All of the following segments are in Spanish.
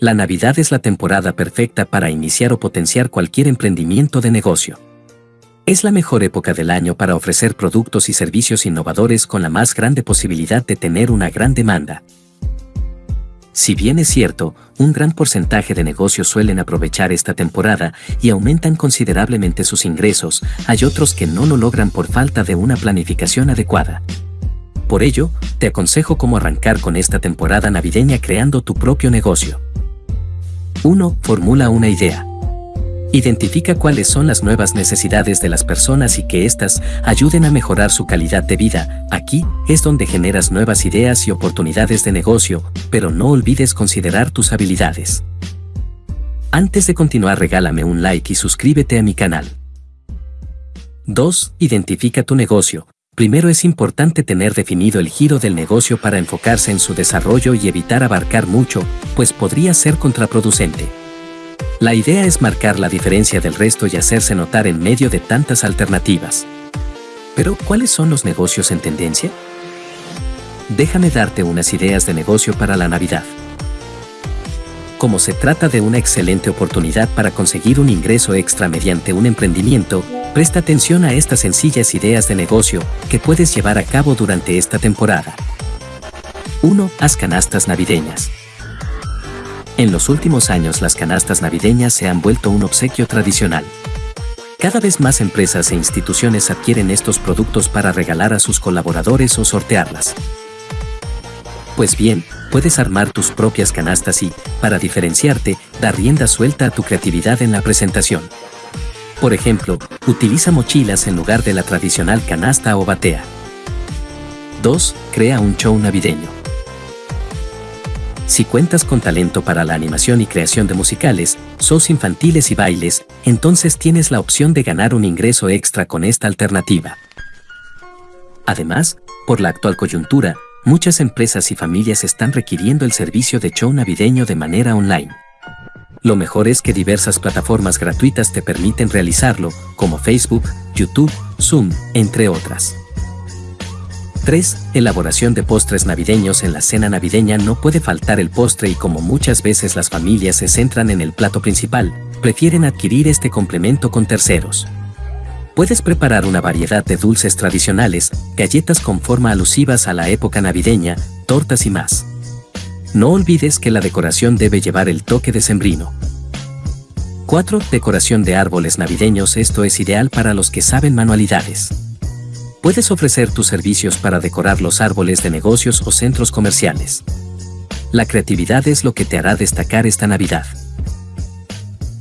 La Navidad es la temporada perfecta para iniciar o potenciar cualquier emprendimiento de negocio. Es la mejor época del año para ofrecer productos y servicios innovadores con la más grande posibilidad de tener una gran demanda. Si bien es cierto, un gran porcentaje de negocios suelen aprovechar esta temporada y aumentan considerablemente sus ingresos, hay otros que no lo logran por falta de una planificación adecuada. Por ello, te aconsejo cómo arrancar con esta temporada navideña creando tu propio negocio. 1. Formula una idea. Identifica cuáles son las nuevas necesidades de las personas y que éstas ayuden a mejorar su calidad de vida. Aquí es donde generas nuevas ideas y oportunidades de negocio, pero no olvides considerar tus habilidades. Antes de continuar regálame un like y suscríbete a mi canal. 2. Identifica tu negocio. Primero es importante tener definido el giro del negocio para enfocarse en su desarrollo y evitar abarcar mucho, pues podría ser contraproducente. La idea es marcar la diferencia del resto y hacerse notar en medio de tantas alternativas. Pero, ¿cuáles son los negocios en tendencia? Déjame darte unas ideas de negocio para la Navidad. Como se trata de una excelente oportunidad para conseguir un ingreso extra mediante un emprendimiento, presta atención a estas sencillas ideas de negocio que puedes llevar a cabo durante esta temporada. 1. Haz canastas navideñas. En los últimos años las canastas navideñas se han vuelto un obsequio tradicional. Cada vez más empresas e instituciones adquieren estos productos para regalar a sus colaboradores o sortearlas. Pues bien, puedes armar tus propias canastas y, para diferenciarte, dar rienda suelta a tu creatividad en la presentación. Por ejemplo, utiliza mochilas en lugar de la tradicional canasta o batea. 2. Crea un show navideño. Si cuentas con talento para la animación y creación de musicales, shows infantiles y bailes, entonces tienes la opción de ganar un ingreso extra con esta alternativa. Además, por la actual coyuntura, muchas empresas y familias están requiriendo el servicio de show navideño de manera online. Lo mejor es que diversas plataformas gratuitas te permiten realizarlo, como Facebook, YouTube, Zoom, entre otras. 3. Elaboración de postres navideños en la cena navideña no puede faltar el postre y como muchas veces las familias se centran en el plato principal, prefieren adquirir este complemento con terceros. Puedes preparar una variedad de dulces tradicionales, galletas con forma alusivas a la época navideña, tortas y más. No olvides que la decoración debe llevar el toque de sembrino. 4. Decoración de árboles navideños Esto es ideal para los que saben manualidades. Puedes ofrecer tus servicios para decorar los árboles de negocios o centros comerciales. La creatividad es lo que te hará destacar esta Navidad.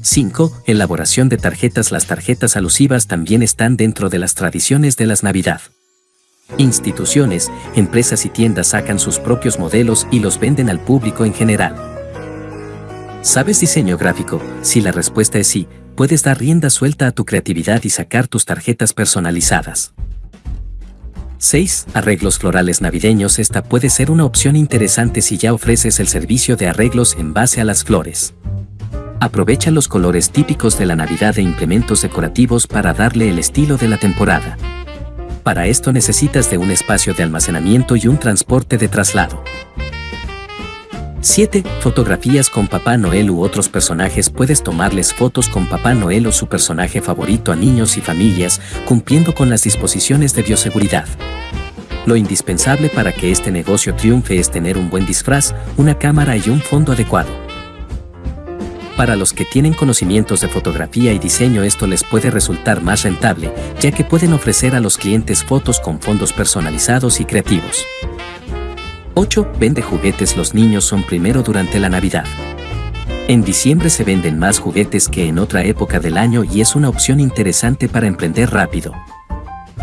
5. Elaboración de tarjetas Las tarjetas alusivas también están dentro de las tradiciones de las Navidad. Instituciones, empresas y tiendas sacan sus propios modelos y los venden al público en general. ¿Sabes diseño gráfico? Si la respuesta es sí, puedes dar rienda suelta a tu creatividad y sacar tus tarjetas personalizadas. 6. Arreglos florales navideños Esta puede ser una opción interesante si ya ofreces el servicio de arreglos en base a las flores. Aprovecha los colores típicos de la Navidad e implementos decorativos para darle el estilo de la temporada. Para esto necesitas de un espacio de almacenamiento y un transporte de traslado. 7. Fotografías con Papá Noel u otros personajes Puedes tomarles fotos con Papá Noel o su personaje favorito a niños y familias, cumpliendo con las disposiciones de bioseguridad. Lo indispensable para que este negocio triunfe es tener un buen disfraz, una cámara y un fondo adecuado. Para los que tienen conocimientos de fotografía y diseño esto les puede resultar más rentable, ya que pueden ofrecer a los clientes fotos con fondos personalizados y creativos. 8. Vende juguetes Los niños son primero durante la Navidad. En diciembre se venden más juguetes que en otra época del año y es una opción interesante para emprender rápido.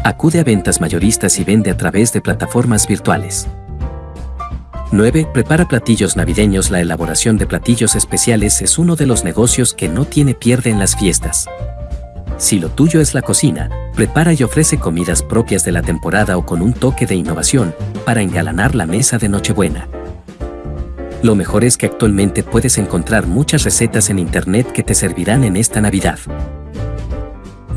Acude a ventas mayoristas y vende a través de plataformas virtuales. 9. Prepara platillos navideños La elaboración de platillos especiales es uno de los negocios que no tiene pierde en las fiestas. Si lo tuyo es la cocina, prepara y ofrece comidas propias de la temporada o con un toque de innovación para engalanar la mesa de Nochebuena. Lo mejor es que actualmente puedes encontrar muchas recetas en internet que te servirán en esta Navidad.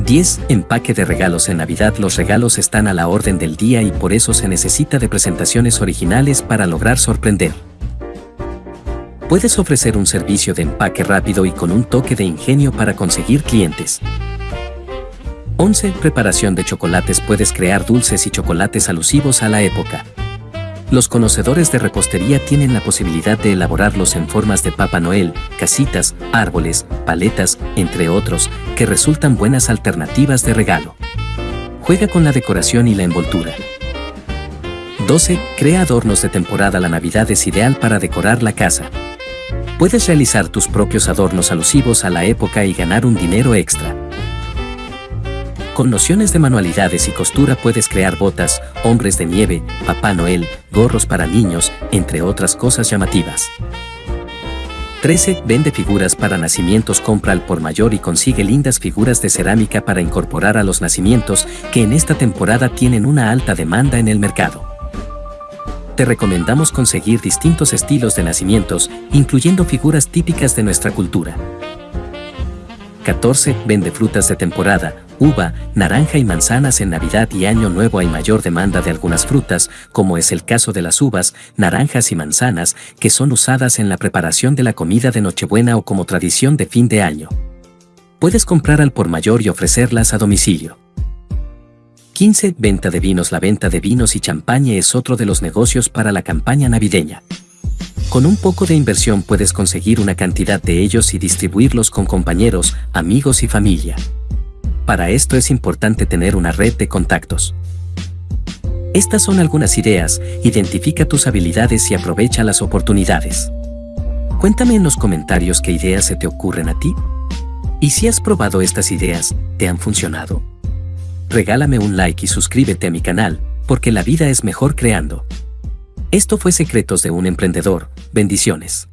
10. Empaque de regalos en Navidad Los regalos están a la orden del día y por eso se necesita de presentaciones originales para lograr sorprender. Puedes ofrecer un servicio de empaque rápido y con un toque de ingenio para conseguir clientes. 11. Preparación de chocolates Puedes crear dulces y chocolates alusivos a la época. Los conocedores de repostería tienen la posibilidad de elaborarlos en formas de Papá Noel, casitas, árboles, paletas, entre otros, que resultan buenas alternativas de regalo. Juega con la decoración y la envoltura. 12. Crea adornos de temporada La Navidad es ideal para decorar la casa. Puedes realizar tus propios adornos alusivos a la época y ganar un dinero extra. Con nociones de manualidades y costura puedes crear botas, hombres de nieve, Papá Noel, gorros para niños, entre otras cosas llamativas. 13. Vende figuras para nacimientos Compra al por mayor y consigue lindas figuras de cerámica para incorporar a los nacimientos que en esta temporada tienen una alta demanda en el mercado. Te recomendamos conseguir distintos estilos de nacimientos, incluyendo figuras típicas de nuestra cultura. 14. Vende frutas de temporada, uva, naranja y manzanas en Navidad y Año Nuevo hay mayor demanda de algunas frutas, como es el caso de las uvas, naranjas y manzanas, que son usadas en la preparación de la comida de Nochebuena o como tradición de fin de año. Puedes comprar al por mayor y ofrecerlas a domicilio. 15. Venta de vinos La venta de vinos y champaña es otro de los negocios para la campaña navideña. Con un poco de inversión puedes conseguir una cantidad de ellos y distribuirlos con compañeros, amigos y familia. Para esto es importante tener una red de contactos. Estas son algunas ideas, identifica tus habilidades y aprovecha las oportunidades. Cuéntame en los comentarios qué ideas se te ocurren a ti. Y si has probado estas ideas, ¿te han funcionado? Regálame un like y suscríbete a mi canal, porque la vida es mejor creando. Esto fue Secretos de un Emprendedor. Bendiciones.